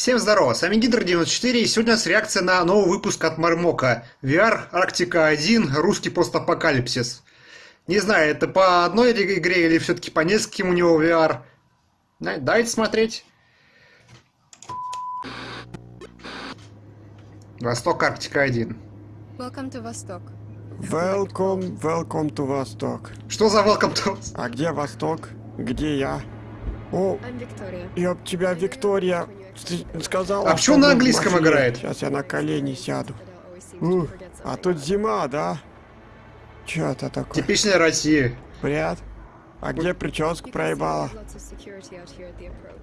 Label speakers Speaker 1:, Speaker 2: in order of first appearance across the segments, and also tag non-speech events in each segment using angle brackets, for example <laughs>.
Speaker 1: Всем здорово, с вами Гидр94 и сегодня у нас реакция на новый выпуск от Мармока VR Арктика 1 русский постапокалипсис. Не знаю, это по одной игре или все-таки по нескольким у него VR. Давайте смотреть. Восток Арктика 1.
Speaker 2: Welcome to Восток.
Speaker 3: Welcome, welcome to Восток.
Speaker 1: Что за welcome to?
Speaker 3: А где Восток? Где я? О, ёб тебя, Виктория, сказала.
Speaker 1: А почему на английском играет?
Speaker 3: Сейчас я на колени сяду. Ух, а тут зима, да? Чё это такое?
Speaker 1: Типичная Россия.
Speaker 3: Привет. А где прическу проебала?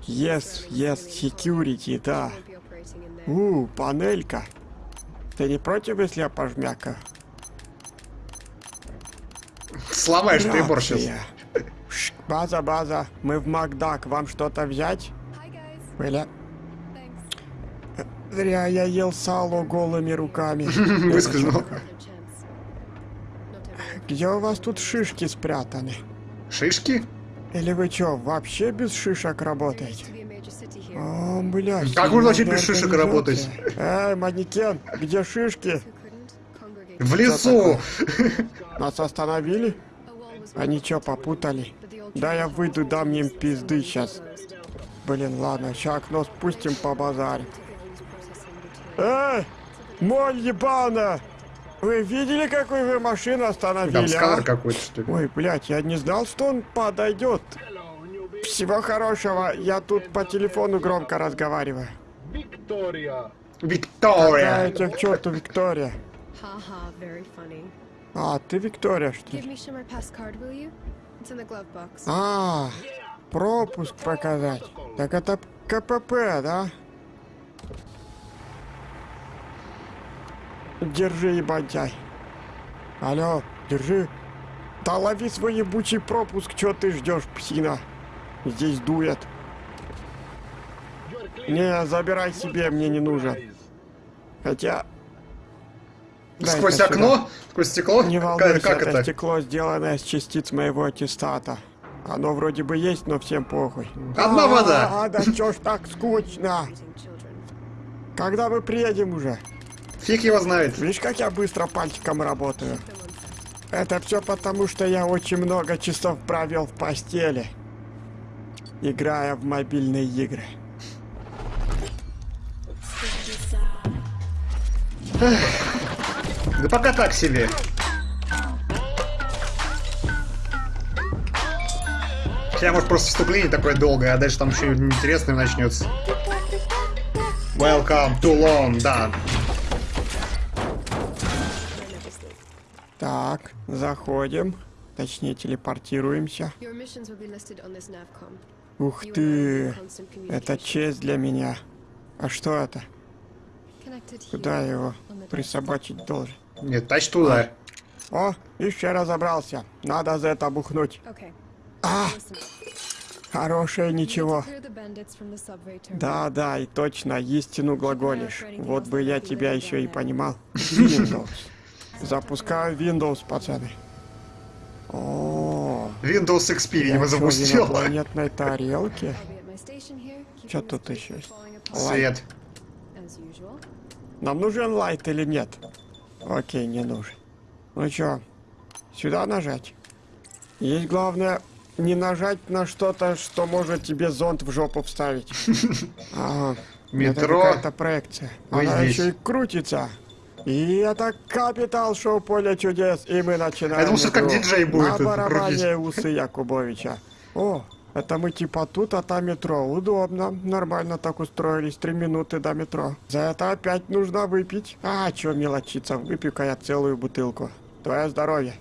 Speaker 3: Yes, yes, security, да. У, панелька. Ты не против, если я пожмякаю?
Speaker 1: Сломаешь прибор сейчас.
Speaker 3: База, база, мы в Макдак, вам что-то взять? Бля. Зря я ел сало голыми руками. <laughs>
Speaker 2: Time.
Speaker 3: Где у вас тут шишки спрятаны?
Speaker 1: Шишки?
Speaker 3: Или вы чё, вообще без шишек работаете? О, блядь.
Speaker 1: Как можно вообще без шишек работать?
Speaker 3: Эй, манекен, где шишки?
Speaker 1: В лесу! <laughs>
Speaker 3: Нас остановили? Они чё, попутали? Да я выйду, дам им пизды сейчас. Блин, ладно, ща окно спустим по
Speaker 2: detail.
Speaker 3: Эй, моль ебана! Вы видели, какую вы машину остановили,
Speaker 1: Там
Speaker 3: а?
Speaker 1: сканер какой-то, что ли?
Speaker 3: Ой, блядь, я не знал, что он подойдет. Всего хорошего, я тут по телефону громко разговариваю. Какая
Speaker 1: Виктория!
Speaker 3: тебе к черту Виктория? А, ты Виктория, что ли? А, пропуск показать. Так это КПП, да? Держи, ебантяй. Алло, держи. Да лови свой ебучий пропуск, чё ты ждешь, псина? Здесь дует. Не, забирай себе, мне не нужен. Хотя... Дай-ка
Speaker 1: Сквозь
Speaker 3: сюда.
Speaker 1: окно? Сквозь стекло?
Speaker 3: Не волнуйся,
Speaker 1: как
Speaker 3: это
Speaker 1: это?
Speaker 3: стекло, сделанное из частиц моего аттестата. Оно вроде бы есть, но всем похуй.
Speaker 1: Одна вода.
Speaker 3: А, да чё ж так скучно? Когда мы приедем уже?
Speaker 1: Фиг его знает.
Speaker 3: Видишь, как я быстро пальчиком работаю? Это все потому, что я очень много часов провел в постели, играя в мобильные игры.
Speaker 1: Да пока так себе. Сейчас может просто вступление такое долгое, а дальше там еще интересное начнется. Welcome to London.
Speaker 3: Так, заходим. Точнее, телепортируемся. Ух ты, это честь для меня. А что это? Куда я его присобачить должен?
Speaker 1: Нет, тач туда.
Speaker 3: О, еще разобрался. Надо за это бухнуть. А, хорошее ничего. Да, да, и точно, истину глаголишь. Вот бы я тебя еще и понимал. <laughs> Запускаю Windows, пацаны. О,
Speaker 1: Windows XP,
Speaker 3: я
Speaker 1: запустил.
Speaker 3: инопланетной тарелке?
Speaker 2: This
Speaker 3: тут еще есть?
Speaker 1: Свет.
Speaker 3: Нам нужен лайт или нет? Окей, не нужен. Ну чё, сюда нажать? Есть главное не нажать на что-то, что может тебе зонт в жопу вставить. <laughs> Ага. Это
Speaker 1: Метро.
Speaker 3: какая-то проекция. Она еще и крутится. И это капитал шоу поле чудес, и мы начинаем.
Speaker 1: Я думал, что как диджей будет
Speaker 3: На барабане усы Якубовича. О, это мы типа тут, а там метро. Удобно. Нормально так устроились. Три минуты до метро. За это опять нужно выпить. А, чё мелочиться, выпью-ка я целую бутылку. Твое здоровье.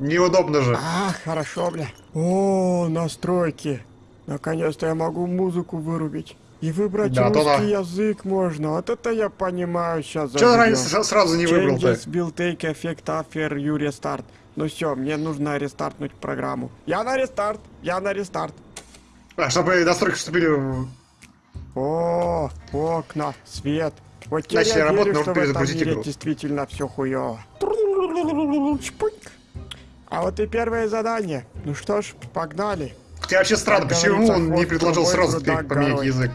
Speaker 1: Неудобно же.
Speaker 3: А, хорошо, бля. О, настройки. Наконец-то я могу музыку вырубить. И выбрать
Speaker 1: Да, то
Speaker 3: русский
Speaker 1: да.
Speaker 3: язык можно. Вот это я понимаю сейчас.
Speaker 1: Че раньше сразу не выбрал-то?
Speaker 3: Changes will take effect after you restart. Ну все, мне нужно рестартнуть программу. Я на рестарт, я на рестарт.
Speaker 1: А, чтобы настройки вступили в...
Speaker 3: О, окна, свет. Вот теперь
Speaker 1: Начали
Speaker 3: я
Speaker 1: работать,
Speaker 3: верю, что в этом мире
Speaker 1: игру.
Speaker 3: действительно все. Чпуньк. А вот и первое задание. Ну что ж, погнали.
Speaker 1: Тебе вообще странно,
Speaker 3: Как
Speaker 1: почему он не предложил сразу поменять язык?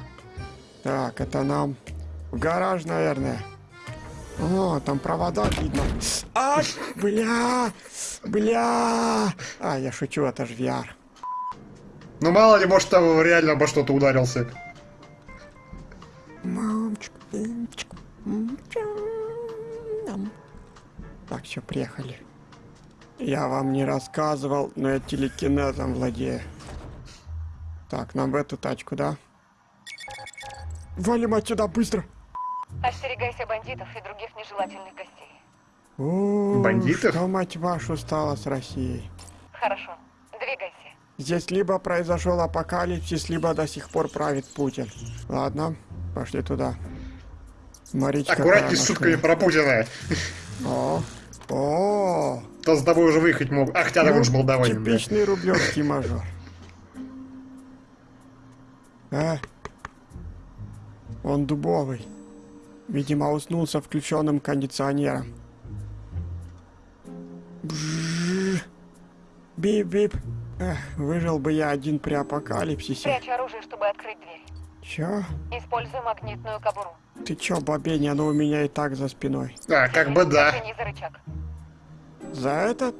Speaker 3: Так, это нам в гараж, наверное. О, там провода видно. А, бля, бля. А, я шучу, это же VR.
Speaker 1: Ну мало ли, может там реально обо что-то ударился.
Speaker 3: Мамочка, мамочка, мамочка. Ам. Так, все, приехали. Я вам не рассказывал, но я телекинезом владею. Так, нам в эту тачку, да? Валим отсюда быстро!
Speaker 4: Остерегайся бандитов и других нежелательных гостей.
Speaker 3: О,
Speaker 1: Бандитов?
Speaker 3: Что, мать вашу, стало с Россией?
Speaker 4: Хорошо, двигайся.
Speaker 3: Здесь либо произошел апокалипсис, либо до сих пор правит Путин. Ладно, пошли туда. Смотрите,
Speaker 1: Аккуратней с шутками про Путина.
Speaker 3: О, о,
Speaker 1: То с тобой уже выехать мог. Ах, хотя он же молдаванин, да.
Speaker 3: Ну, Типичный рублевский мажор. А? Он дубовый. Видимо, уснул со включенным кондиционером. Бип-бип. Выжил бы я один при апокалипсисе.
Speaker 4: Прячь оружие, чтобы открыть дверь.
Speaker 3: Чё?
Speaker 4: Используй магнитную кобуру.
Speaker 3: Ты чё, бабень, оно у меня и так за спиной.
Speaker 1: А, как бы да.
Speaker 4: За.
Speaker 3: За это?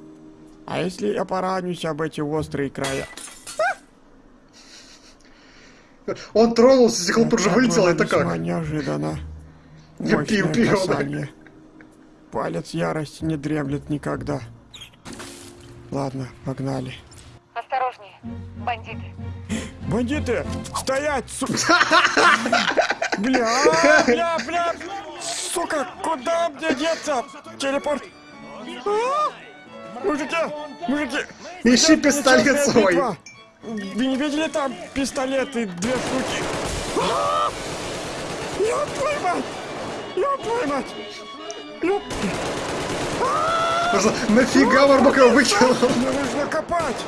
Speaker 3: А если я поранюсь об эти острые края?
Speaker 1: Он тронулся, стекло тут же вылетело, это как?
Speaker 3: неожиданно. Мощное касание. Палец ярости не дремлет никогда. Ладно, погнали.
Speaker 4: Осторожнее, бандиты.
Speaker 3: Бандиты! Стоять, су... <laughs> Бля, бля, бля! Сука, куда мне деться? Телепорт! А? Мужики, мужики!
Speaker 1: Ищи пистолет свой.
Speaker 3: Вы не видели там пистолеты, две штуки? А! Ёб твою мать! Ёб твою мать! Ёб...
Speaker 1: Нафига его выкинул?
Speaker 3: Мне нужно копать!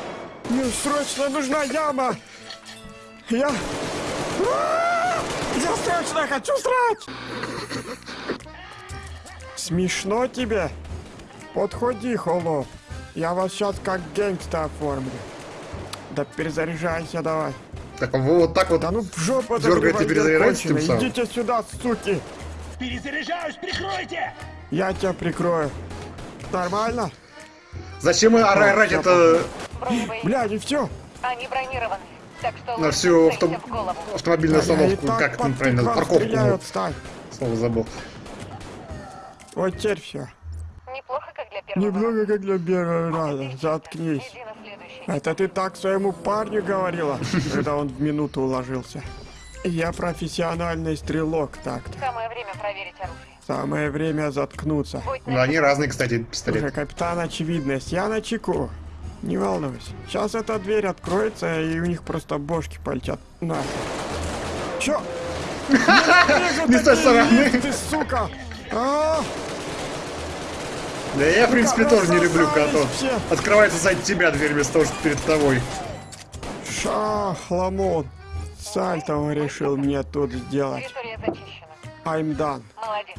Speaker 3: Мне срочно нужна яма! Я... А! Я срочно хочу срать! Смешно тебе? Подходи, холоп. Я вас сейчас как гангста оформлю. Да перезаряжайся давай.
Speaker 1: Так он вот так вот.
Speaker 3: Да ну в жопу приводит
Speaker 1: перезаряжается тем самым.
Speaker 3: Идите сюда, суки!
Speaker 5: Перезаряжаюсь, прикройте!
Speaker 3: Я тебя прикрою. Нормально?
Speaker 1: Зачем орать это.
Speaker 3: Бля, не все.
Speaker 4: Они бронированы. Так что
Speaker 1: на всю авто- автомобильную остановку? Как это правильно? Парковку. ну. Слово забыл.
Speaker 3: Вот теперь все.
Speaker 4: Неплохо, как для первого.
Speaker 3: Немного как для первого раза. Заткнись. Это ты так своему парню говорила, когда он в минуту уложился. Я профессиональный стрелок так-то.
Speaker 4: Самое время проверить оружие.
Speaker 3: Самое время заткнуться.
Speaker 1: Ну, они разные, кстати,
Speaker 3: Уже
Speaker 1: пистолеты.
Speaker 3: капитан очевидность, я на чеку. Не волнуйся. Сейчас эта дверь откроется, и у них просто бошки полетят. На. Чё? <laughs>
Speaker 1: Не с той стороны.
Speaker 3: Ты, сука! А,
Speaker 1: Да я, в принципе, тоже не люблю,
Speaker 3: все.
Speaker 1: открывается сзади тебя дверь вместо того, что перед тобой.
Speaker 3: Шахламон. Сальто он решил мне тут сделать. I'm done.
Speaker 4: Молодец.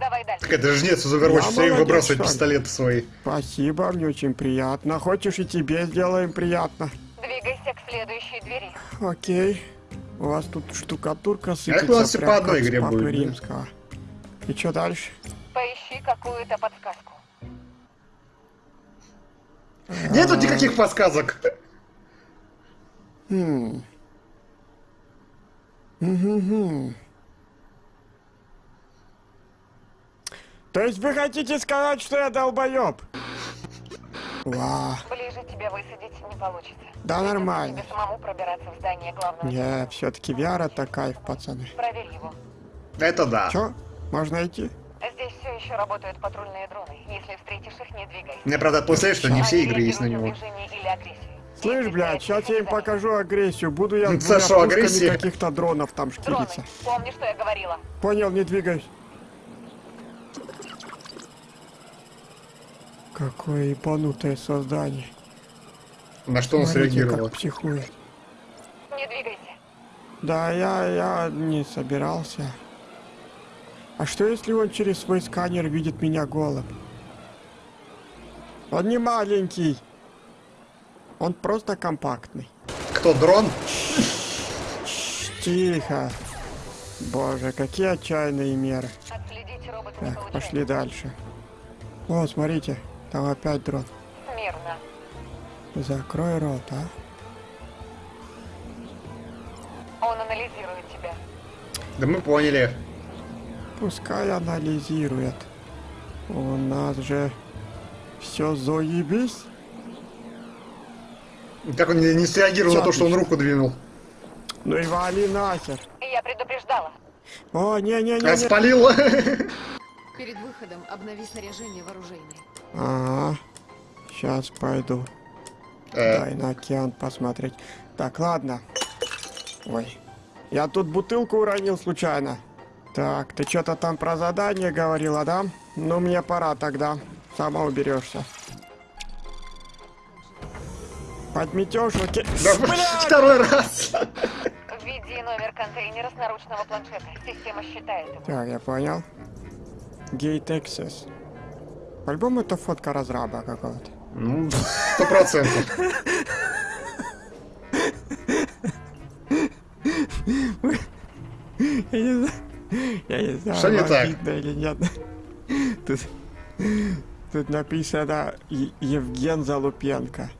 Speaker 4: Давай дальше.
Speaker 1: Так это жнец из Overwatch все выбрасывает
Speaker 3: ли?
Speaker 1: пистолеты свои.
Speaker 3: Спасибо, мне очень приятно. Хочешь и тебе сделаем приятно.
Speaker 4: Двигайся к следующей двери.
Speaker 3: Окей. У вас тут штукатурка
Speaker 1: у
Speaker 3: сыпется
Speaker 1: нас все по одной игре будет, да?
Speaker 3: Римского. И что дальше?
Speaker 4: Поищи какую-то подсказку.
Speaker 1: Нету никаких подсказок.
Speaker 3: Хм. То есть вы хотите сказать, что я долбоеб? Ва,
Speaker 4: Ближе тебя высадить не получится.
Speaker 3: Да
Speaker 4: Придется
Speaker 3: нормально.
Speaker 4: тебе самому пробираться в здание главного.
Speaker 3: не, все-таки это кайф, пацаны.
Speaker 4: Проверь его.
Speaker 1: Это да.
Speaker 3: Чё? Можно идти?
Speaker 4: Здесь все еще работают патрульные дроны. Если встретишь их, не двигайся.
Speaker 1: Мне, правда, отпускает, что не все игры есть на него.
Speaker 3: Слышь, блядь, сейчас я им покажу агрессию. Буду я с пушками
Speaker 1: агрессия?
Speaker 3: каких-то дронов там
Speaker 4: Дроны.
Speaker 3: шкириться.
Speaker 4: Помни, что я говорила.
Speaker 3: Понял, не двигаюсь. Какое ебанутое создание.
Speaker 1: На что он
Speaker 3: Смотрите,
Speaker 1: среагировал?
Speaker 3: как психует.
Speaker 4: Не двигайся.
Speaker 3: Да, я, я не собирался. А что если он через свой сканер видит меня голым? Он не маленький. Он просто компактный.
Speaker 1: Кто, дрон?
Speaker 3: Тихо. Боже, какие отчаянные меры. Так, пошли дальше. О, смотрите, там опять дрон.
Speaker 4: Мирно.
Speaker 3: Закрой рот, а.
Speaker 4: Он анализирует тебя.
Speaker 1: Да мы поняли.
Speaker 3: Пускай анализирует. У нас же все заебись.
Speaker 1: Как он не, не среагировал на то, что он руку двинул.
Speaker 3: Ну и вали нахер.
Speaker 4: Я предупреждала.
Speaker 3: О,
Speaker 1: А
Speaker 3: не-не-не.
Speaker 1: спалил. <laughs>
Speaker 2: Перед выходом обнови снаряжение вооружения.
Speaker 3: Ага. Сейчас пойду.
Speaker 1: Э,
Speaker 3: Дай на океан посмотреть. Так, ладно. Ой. Я тут бутылку уронил случайно. Так, ты что-то там про задание говорила, да? Ну, мне пора тогда. Сама уберешься. Подметешь, окей.
Speaker 1: да,
Speaker 3: Блядь!
Speaker 1: второй раз.
Speaker 4: Введи номер контейнера с наручного планшета. Система считает его.
Speaker 3: Так, я понял. Gate Access. По-любому это фотка разраба какого-то.
Speaker 1: Ну, сто процентов. <laughs>
Speaker 3: Я не знаю, я не знаю,
Speaker 1: Что не так?
Speaker 3: видно или нет. Тут, тут написано Евген Залупенко.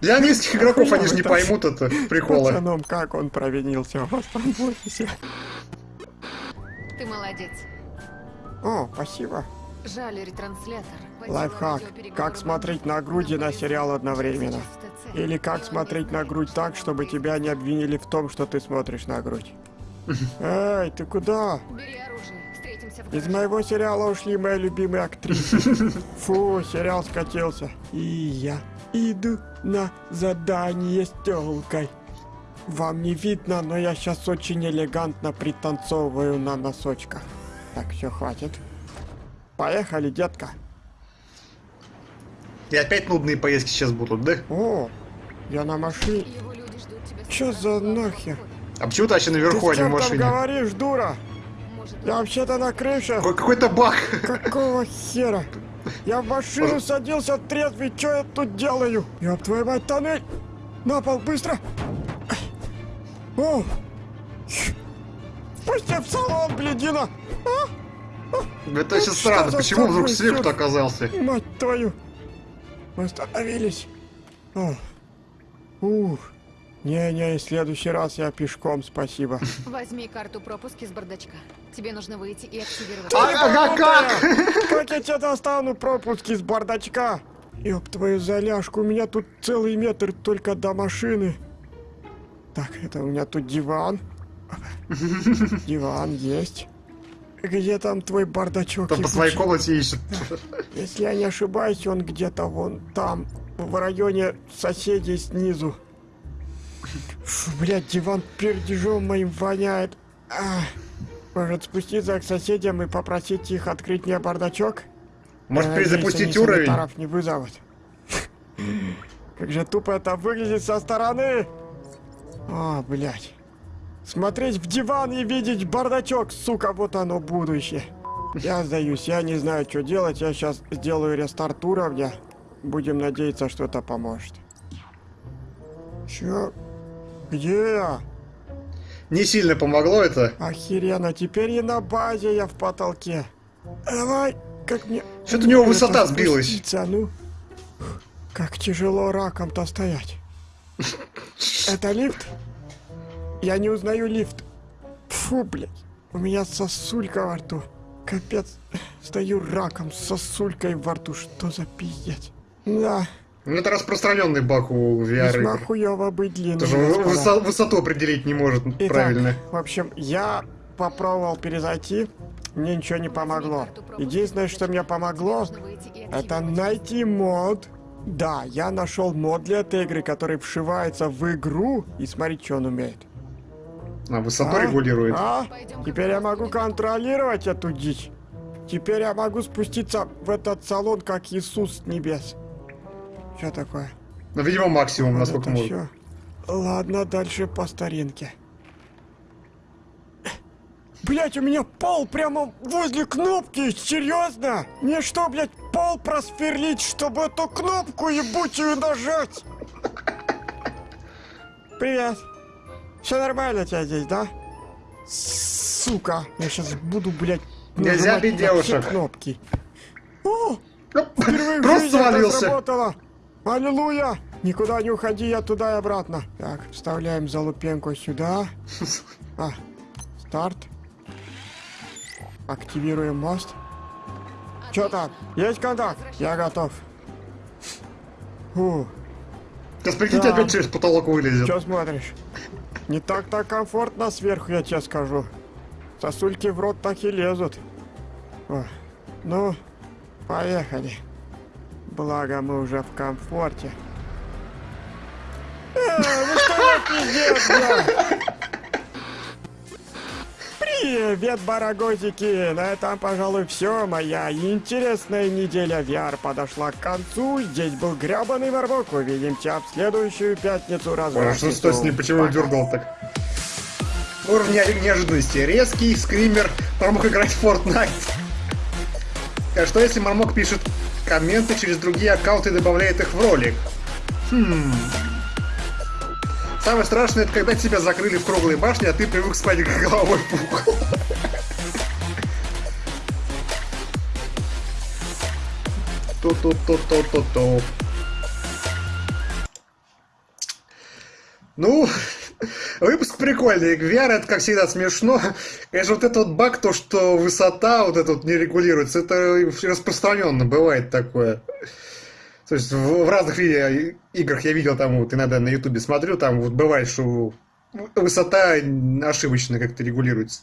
Speaker 1: Для английских игроков они же не поймут это приколы.
Speaker 3: Пацаном, как он провинился у вас там в офисе.
Speaker 2: Ты молодец.
Speaker 3: О, спасибо.
Speaker 2: Жаль, ретранслятор.
Speaker 3: Лайфхак. Как смотреть на груди на сериал одновременно. Или как смотреть на грудь так, чтобы тебя не обвинили в том, что ты смотришь на грудь. <laughs> Эй, ты куда? Из моего сериала ушли мои любимые актрисы. <laughs> Фу, сериал скатился. И я иду на задание с тёлкой. Вам не видно, но я сейчас очень элегантно пританцовываю на носочках. Так, все, хватит. Поехали, детка.
Speaker 1: И опять нудные поездки сейчас будут, да?
Speaker 3: О, я на машине. Чё за нахер?
Speaker 1: А почему ты вообще
Speaker 3: Ты
Speaker 1: наверху, а
Speaker 3: с
Speaker 1: не в машине?
Speaker 3: говоришь, дура? Я вообще-то на крыше.
Speaker 1: Какой- Какой-то баг.
Speaker 3: Какого хера? Я в машину садился трезвый, что я тут делаю? Ёб твою мать, тоннель! На пол, быстро! О! Пусти в салон, блядина!
Speaker 1: Это сейчас
Speaker 3: что
Speaker 1: странно, почему вдруг
Speaker 3: чёрт?
Speaker 1: оказался?
Speaker 3: Мать твою! Мы остановились. О. Ух. Не-не, в следующий раз я пешком, спасибо.
Speaker 2: возьми карту пропуска из бардачка. Тебе нужно выйти и активировать.
Speaker 1: А, ага, как?
Speaker 3: Как я тебе достану пропуски с бардачка? Ёб твою заляжку, у меня тут целый метр только до машины. Так, это у меня тут диван. Диван есть. Где там твой бардачок?
Speaker 1: Там по своей комнате ищет.
Speaker 3: Если я не ошибаюсь, он где-то вон там, в районе соседей снизу. Фу, блядь, диван пердежом моим воняет. А, может спуститься к соседям и попросить их открыть мне бардачок?
Speaker 1: Может
Speaker 3: надеюсь,
Speaker 1: перезапустить уровень?
Speaker 3: санитаров не вызовут. Как же тупо это выглядит со стороны. А, блядь. Смотреть в диван и видеть бардачок, сука, вот оно будущее. Я сдаюсь, я не знаю, что делать. Я сейчас сделаю рестарт уровня. Будем надеяться, что это поможет. Чё? Где я?
Speaker 1: Не сильно помогло это.
Speaker 3: Охеренно, теперь и на базе я в потолке. Давай, как мне...
Speaker 1: Что-то у него высота сбилась.
Speaker 3: спуститься, ну? Как тяжело раком-то стоять. <laughs> Это лифт? Я не узнаю лифт. Фу, блядь. У меня сосулька во рту. Капец. Стою раком с сосулькой во рту. Что за пиздец? Да,
Speaker 1: Ну это распространенный баг у
Speaker 3: весьма
Speaker 1: VR.
Speaker 3: хуёво быть длинным.
Speaker 1: Тоже высо- высоту определить не может
Speaker 3: Итак,
Speaker 1: правильно.
Speaker 3: в общем, я попробовал перезайти, мне ничего не помогло. Единственное, что мне помогло, это найти мод. Да, я нашел мод для этой игры, который вшивается в игру, и смотри, что он умеет.
Speaker 1: А, высоту
Speaker 3: А?
Speaker 1: регулирует.
Speaker 3: А? Теперь я могу контролировать эту дичь. Теперь я могу спуститься в этот салон, как Иисус с небес. Что такое?
Speaker 1: Ну, видимо, максимум,
Speaker 3: Вот
Speaker 1: насколько
Speaker 3: это
Speaker 1: может.
Speaker 3: всё. Ладно, дальше по старинке. Блять, у меня пол прямо возле кнопки, серьезно? Мне что, блять, пол просверлить, чтобы эту кнопку ебучую нажать? Привет. Все нормально у тебя здесь, да? Сука, я сейчас буду, блядь,
Speaker 1: Нельзя бить девушек.
Speaker 3: кнопки. О,
Speaker 1: Ну,
Speaker 3: впервые
Speaker 1: Просто свалился.
Speaker 3: Аллилуйя. Никуда не уходи, я туда и обратно. Так, вставляем залупенку сюда. А, старт. Активируем мост. Чё там? Есть контакт? Я готов. Фу,
Speaker 1: Сейчас прикиньте, опять через потолок вылезет.
Speaker 3: чё смотришь? Не так-то комфортно сверху, я тебе скажу. Сосульки в рот так и лезут. О, ну, поехали. Благо мы уже в комфорте. Э, ну что за пиздец, бля? Привет, барагозики! На этом, пожалуй, все. Моя интересная неделя VR подошла к концу. Здесь был гребаный Мармок. Увидим тебя в следующую пятницу развратница.
Speaker 1: что, что с ним, почему он дергал так? Уровень не- неожиданности. Резкий, скример, Мармок играть в Fortnite. А что если Мармок пишет комменты через другие аккаунты и добавляет их в ролик? Хм. Самое страшное, это когда тебя закрыли в круглой башне, а ты привык спать головой угол. Ту-ту-ту-ту-ту-ту. Ну, выпуск прикольный. VR это, как всегда, смешно. Конечно, вот этот вот баг, то, что высота вот эта вот не регулируется, это распространенно бывает такое. То есть в, в разных виде, играх я видел там вот иногда на ютубе смотрю, там вот бывает, что высота ошибочно как-то регулируется.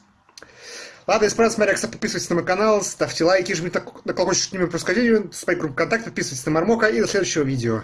Speaker 1: Ладно, если понравилось, смотря, подписывайтесь на мой канал, ставьте лайки, жмите на колокольчик, чтобы не видео, ставьте группу ВКонтакте, подписывайтесь на Мармока и до следующего видео.